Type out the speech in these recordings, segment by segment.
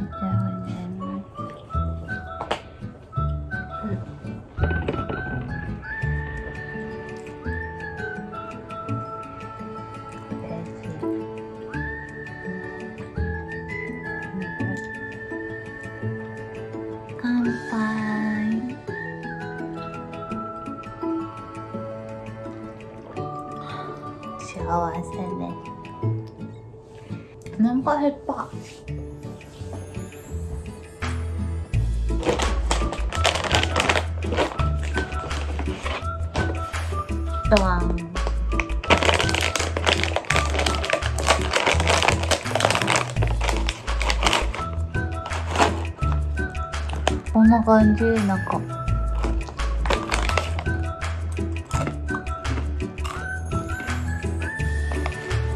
でございます。乾杯。幸せね。お腹減った。ドワンこんな感じなんか。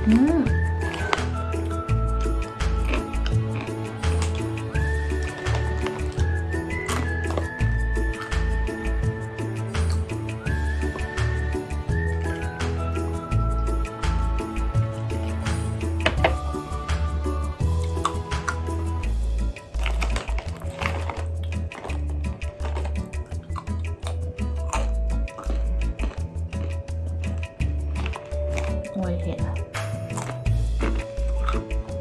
うん。おいしい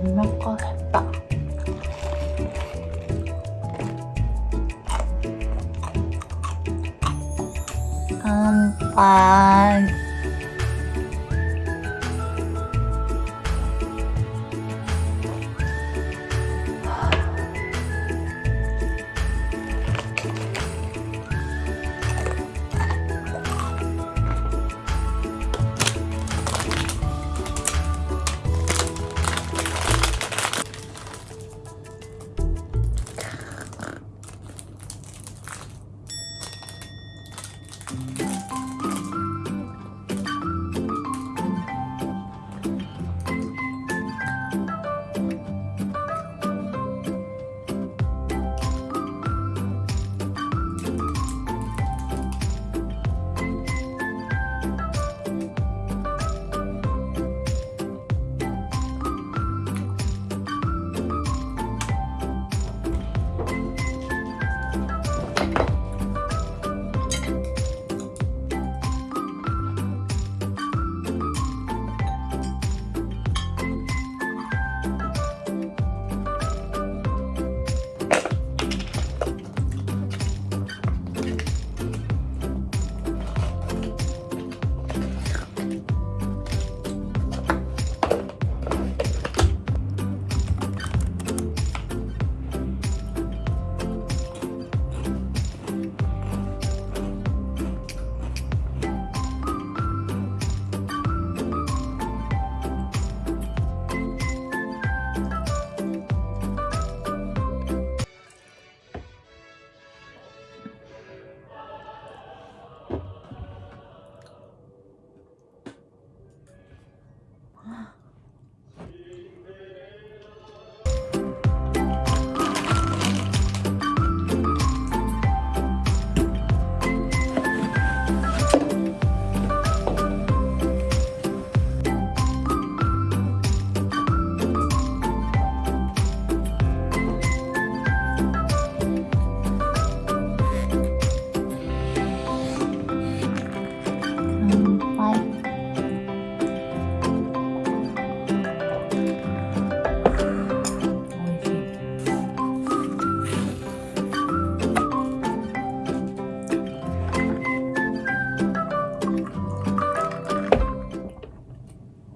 お腹減った乾杯乾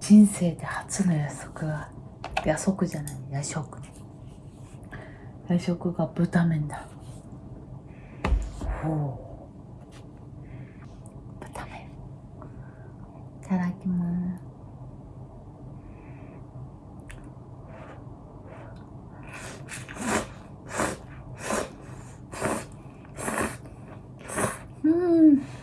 人生で初の夜食が夜食じゃない夜食夜食が豚麺だほう。豚麺いただきますうん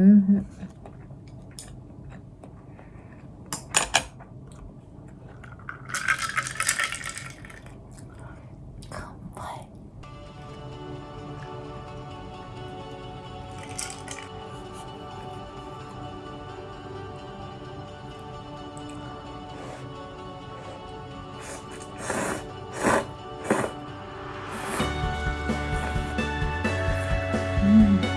음. 음.